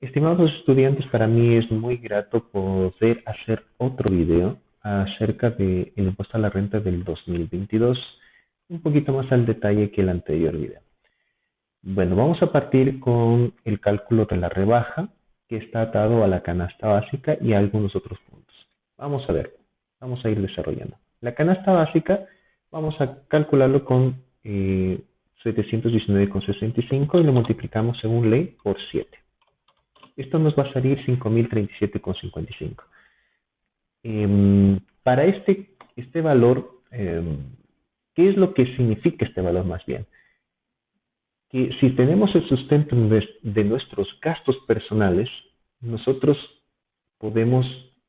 Estimados estudiantes, para mí es muy grato poder hacer otro video acerca del impuesto a la renta del 2022, un poquito más al detalle que el anterior video. Bueno, vamos a partir con el cálculo de la rebaja, que está atado a la canasta básica y a algunos otros puntos. Vamos a ver, vamos a ir desarrollando. La canasta básica, vamos a calcularlo con eh, 719,65 y lo multiplicamos según ley por 7. Esto nos va a salir 5.037,55. Em, para este, este valor, em, ¿qué es lo que significa este valor más bien? Que si tenemos el sustento de nuestros gastos personales, nosotros podemos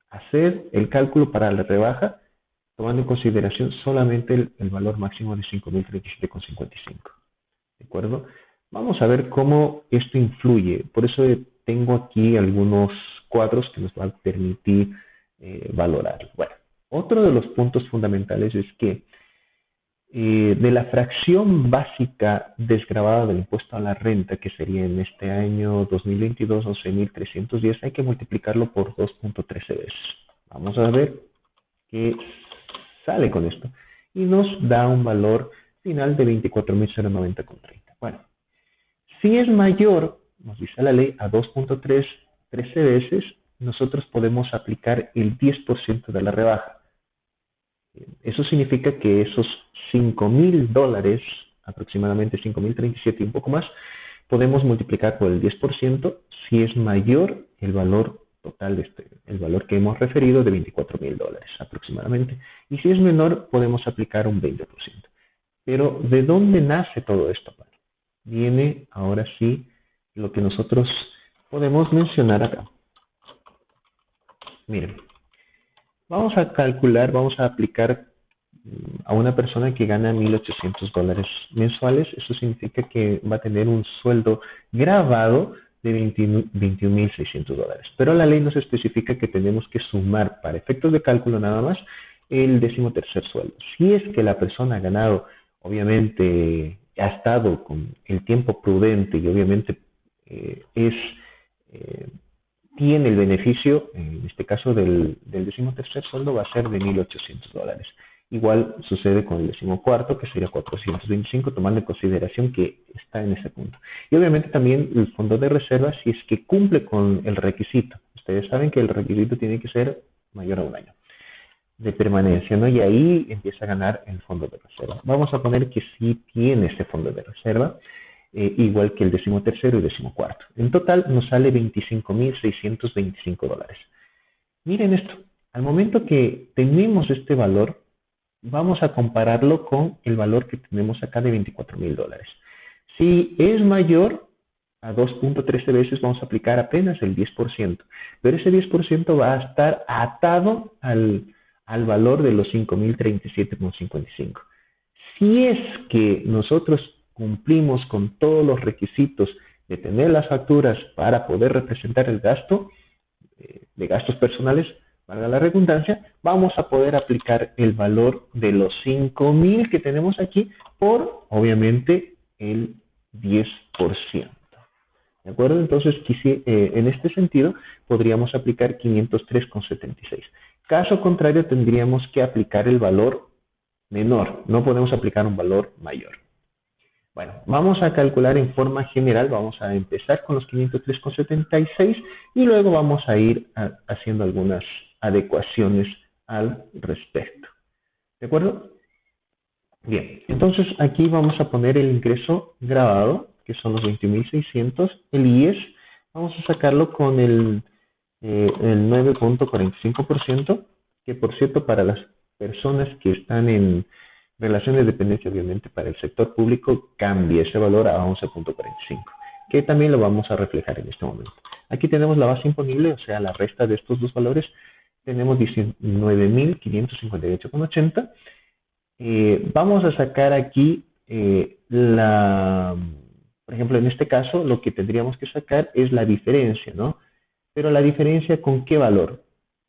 hacer el cálculo para la rebaja tomando en consideración solamente el, el valor máximo de 5.037,55. ¿De acuerdo? Vamos a ver cómo esto influye. Por eso tengo aquí algunos cuadros que nos van a permitir eh, valorar. Bueno, otro de los puntos fundamentales es que eh, de la fracción básica desgrabada del impuesto a la renta, que sería en este año 2022 11.310, hay que multiplicarlo por 2.13 veces. Vamos a ver qué sale con esto. Y nos da un valor final de 24.090,30. Bueno, si es mayor nos dice la ley, a 2.3 13 veces, nosotros podemos aplicar el 10% de la rebaja. Eso significa que esos 5 mil dólares, aproximadamente 5.037 y un poco más, podemos multiplicar por el 10% si es mayor el valor total de este, el valor que hemos referido de 24 mil dólares aproximadamente. Y si es menor, podemos aplicar un 20%. Pero, ¿de dónde nace todo esto? Viene ahora sí lo que nosotros podemos mencionar acá. Miren, vamos a calcular, vamos a aplicar mm, a una persona que gana 1.800 dólares mensuales. Eso significa que va a tener un sueldo grabado de 21.600 dólares. Pero la ley nos especifica que tenemos que sumar para efectos de cálculo nada más el décimo tercer sueldo. Si es que la persona ha ganado, obviamente ha estado con el tiempo prudente y obviamente eh, es, eh, tiene el beneficio, en este caso del, del decimotercer sueldo, va a ser de 1.800 dólares. Igual sucede con el decimocuarto, que sería 425, tomando en consideración que está en ese punto. Y obviamente también el fondo de reserva, si es que cumple con el requisito. Ustedes saben que el requisito tiene que ser mayor a un año de permanencia, ¿no? Y ahí empieza a ganar el fondo de reserva. Vamos a poner que sí tiene ese fondo de reserva eh, igual que el decimotercero y decimocuarto. En total nos sale 25.625 dólares. Miren esto, al momento que tenemos este valor, vamos a compararlo con el valor que tenemos acá de 24.000 dólares. Si es mayor a 2.13 veces, vamos a aplicar apenas el 10%, pero ese 10% va a estar atado al, al valor de los 5.037,55. Si es que nosotros cumplimos con todos los requisitos de tener las facturas para poder representar el gasto eh, de gastos personales, valga la redundancia, vamos a poder aplicar el valor de los 5.000 que tenemos aquí por, obviamente, el 10%. ¿De acuerdo? Entonces, eh, en este sentido, podríamos aplicar 503,76. Caso contrario, tendríamos que aplicar el valor menor. No podemos aplicar un valor mayor. Bueno, vamos a calcular en forma general, vamos a empezar con los 503,76 y luego vamos a ir haciendo algunas adecuaciones al respecto. ¿De acuerdo? Bien, entonces aquí vamos a poner el ingreso grabado, que son los 20.600, el IES, vamos a sacarlo con el, eh, el 9.45%, que por cierto para las personas que están en relación de dependencia, obviamente, para el sector público cambia ese valor a 11.45, que también lo vamos a reflejar en este momento. Aquí tenemos la base imponible, o sea, la resta de estos dos valores, tenemos 19.558,80. Eh, vamos a sacar aquí eh, la, por ejemplo, en este caso, lo que tendríamos que sacar es la diferencia, ¿no? Pero la diferencia con qué valor?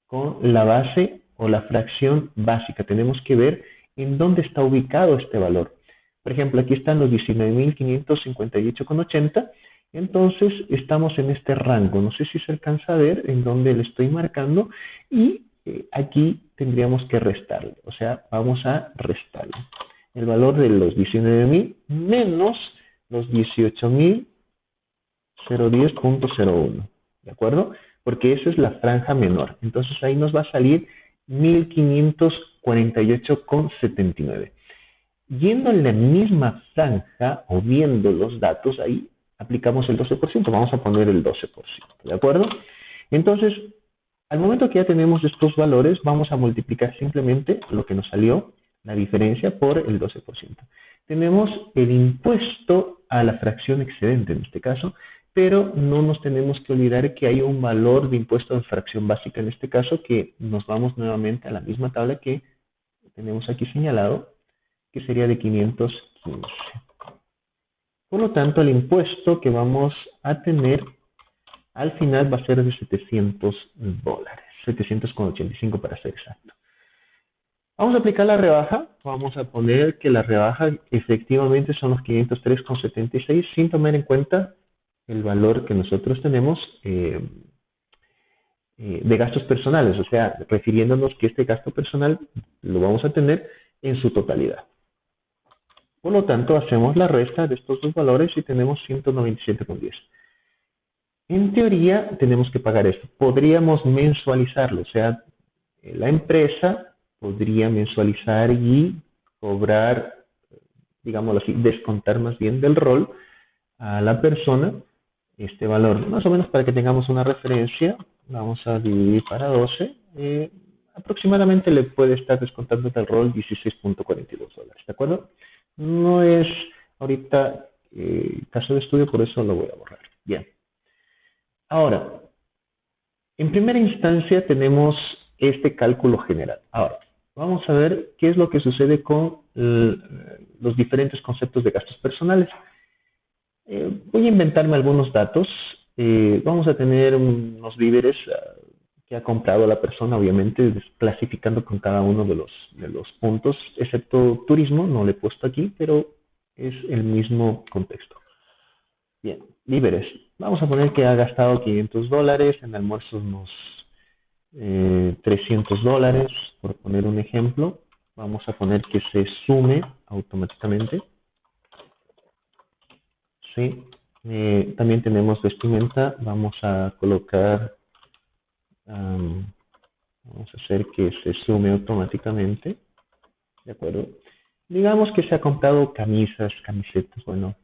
Con la base o la fracción básica. Tenemos que ver en dónde está ubicado este valor. Por ejemplo, aquí están los 19.558,80 Entonces estamos en este rango, no sé si se alcanza a ver en donde le estoy marcando y eh, aquí tendríamos que restarle, o sea, vamos a restarle el valor de los 19.000 menos los 18.010.01, ¿de acuerdo? Porque esa es la franja menor, entonces ahí nos va a salir 1.548,79. Yendo en la misma franja o viendo los datos, ahí aplicamos el 12%, vamos a poner el 12%, ¿de acuerdo? Entonces, al momento que ya tenemos estos valores, vamos a multiplicar simplemente lo que nos salió, la diferencia, por el 12%. Tenemos el impuesto a la fracción excedente en este caso, pero no nos tenemos que olvidar que hay un valor de impuesto de fracción básica en este caso, que nos vamos nuevamente a la misma tabla que tenemos aquí señalado, que sería de 515. Por lo tanto, el impuesto que vamos a tener al final va a ser de 700 dólares, 785 para ser exacto. Vamos a aplicar la rebaja, vamos a poner que la rebaja efectivamente son los 503,76 sin tomar en cuenta el valor que nosotros tenemos eh, eh, de gastos personales, o sea, refiriéndonos que este gasto personal lo vamos a tener en su totalidad. Por lo tanto, hacemos la resta de estos dos valores y tenemos 197,10. En teoría, tenemos que pagar esto. Podríamos mensualizarlo, o sea, la empresa podría mensualizar y cobrar, digámoslo así, descontar más bien del rol a la persona este valor. Más o menos para que tengamos una referencia, vamos a dividir para 12. Eh, aproximadamente le puede estar descontando del rol 16.42 dólares, ¿de acuerdo? No es ahorita eh, caso de estudio, por eso lo voy a borrar. Bien. Ahora, en primera instancia tenemos este cálculo general. Ahora, vamos a ver qué es lo que sucede con los diferentes conceptos de gastos personales. Eh, voy a inventarme algunos datos. Eh, vamos a tener unos víveres ah, que ha comprado la persona, obviamente, clasificando con cada uno de los, puntos, excepto turismo, no le he puesto aquí, pero es el mismo contexto. Bien, víveres. Vamos a poner que ha gastado 500 dólares, en almuerzos unos 300 eh, dólares, por poner un ejemplo. Vamos a poner que se sume automáticamente. Sí. Eh, también tenemos vestimenta. Vamos a colocar, vamos a hacer que se sume automáticamente. ¿De acuerdo? Digamos que se ha comprado camisas, camisetas, bueno,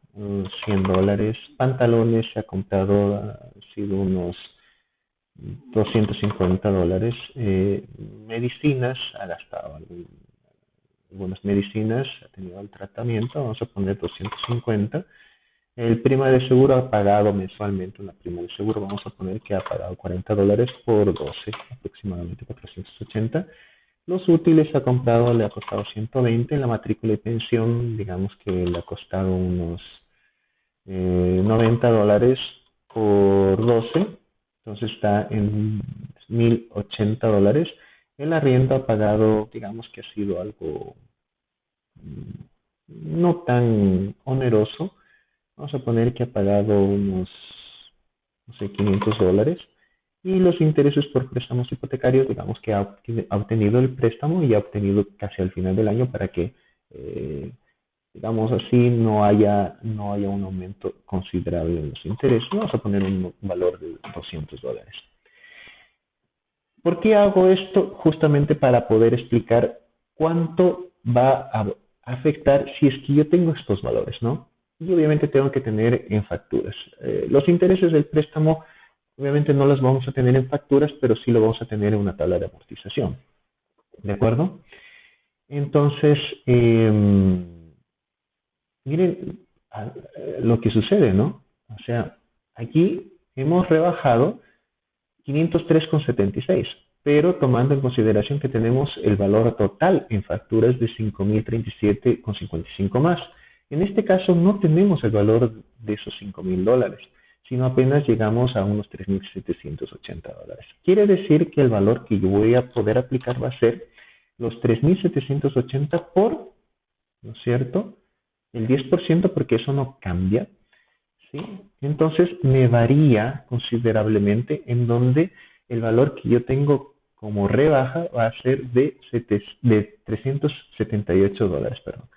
100 dólares. Pantalones se ha comprado, ha sido unos 250 dólares. Eh, medicinas, ha gastado algunas medicinas, ha tenido el tratamiento, vamos a poner 250. El prima de seguro ha pagado mensualmente una prima de seguro, vamos a poner que ha pagado 40 dólares por 12, aproximadamente 480. Los útiles ha comprado, le ha costado 120, la matrícula y pensión, digamos que le ha costado unos 90 eh, dólares por 12, entonces está en 1080 dólares. El arriendo ha pagado, digamos que ha sido algo mm, no tan oneroso. Vamos a poner que ha pagado unos, no sé, 500 dólares. Y los intereses por préstamos hipotecarios, digamos que ha obtenido el préstamo y ha obtenido casi al final del año para que eh, digamos así, no haya, no haya un aumento considerable en los intereses. Vamos a poner un valor de 200 dólares. ¿Por qué hago esto? Justamente para poder explicar cuánto va a afectar si es que yo tengo estos valores, ¿no? Y obviamente tengo que tener en facturas. Eh, los intereses del préstamo, obviamente no los vamos a tener en facturas, pero sí lo vamos a tener en una tabla de amortización. ¿De acuerdo? Entonces, eh, miren eh, lo que sucede, ¿no? O sea, aquí hemos rebajado 503,76, pero tomando en consideración que tenemos el valor total en facturas de 5.037,55 más. En este caso no tenemos el valor de esos 5.000 dólares, sino apenas llegamos a unos 3.780 dólares. Quiere decir que el valor que yo voy a poder aplicar va a ser los 3.780 por, ¿no es cierto?, el 10% porque eso no cambia, ¿sí? Entonces me varía considerablemente en donde el valor que yo tengo como rebaja va a ser de, de 378 dólares. Perdón.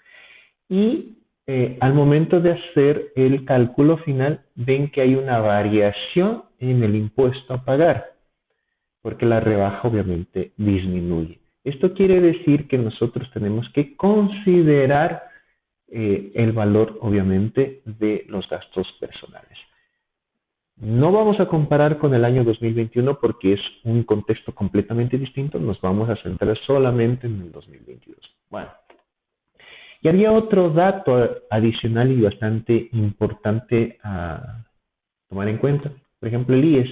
Y eh, al momento de hacer el cálculo final, ven que hay una variación en el impuesto a pagar, porque la rebaja obviamente disminuye. Esto quiere decir que nosotros tenemos que considerar eh, el valor, obviamente, de los gastos personales. No vamos a comparar con el año 2021 porque es un contexto completamente distinto. Nos vamos a centrar solamente en el 2022. Bueno, y había otro dato adicional y bastante importante a tomar en cuenta. Por ejemplo, el IES.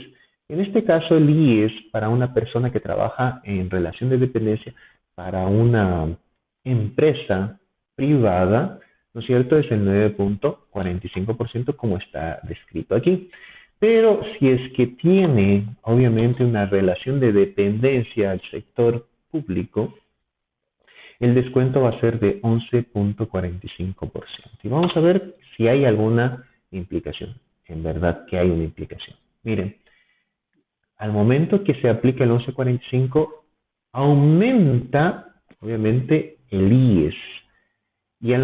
En este caso, el IES para una persona que trabaja en relación de dependencia para una empresa privada, ¿no es cierto? Es el 9.45% como está descrito aquí. Pero si es que tiene, obviamente, una relación de dependencia al sector público, el descuento va a ser de 11.45%. Y vamos a ver si hay alguna implicación. En verdad que hay una implicación. Miren, al momento que se aplica el 11.45, aumenta, obviamente, el IES. Y al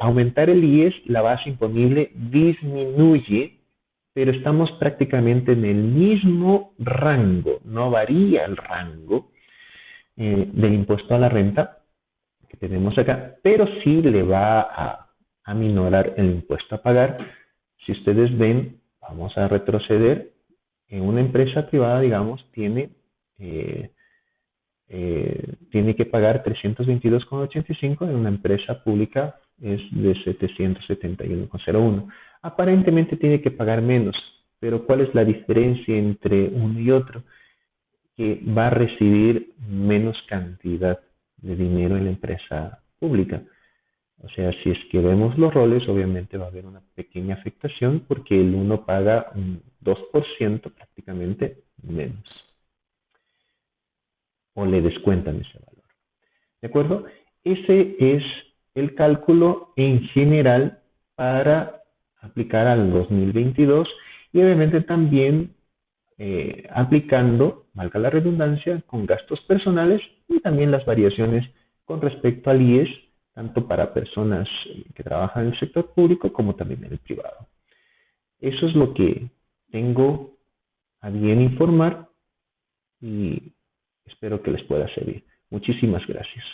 aumentar el IES, la base imponible disminuye, pero estamos prácticamente en el mismo rango, no varía el rango eh, del impuesto a la renta, que tenemos acá, pero sí le va a aminorar el impuesto a pagar. Si ustedes ven, vamos a retroceder, en una empresa privada, digamos, tiene, eh, eh, tiene que pagar 322,85, en una empresa pública es de 771,01. Aparentemente tiene que pagar menos, pero ¿cuál es la diferencia entre uno y otro? Que va a recibir menos cantidad de dinero en la empresa pública. O sea, si es que vemos los roles, obviamente va a haber una pequeña afectación porque el uno paga un 2% prácticamente menos. O le descuentan ese valor. ¿De acuerdo? Ese es el cálculo en general para aplicar al 2022 y obviamente también eh, aplicando, valga la redundancia, con gastos personales y también las variaciones con respecto al IES, tanto para personas eh, que trabajan en el sector público como también en el privado. Eso es lo que tengo a bien informar y espero que les pueda servir. Muchísimas gracias.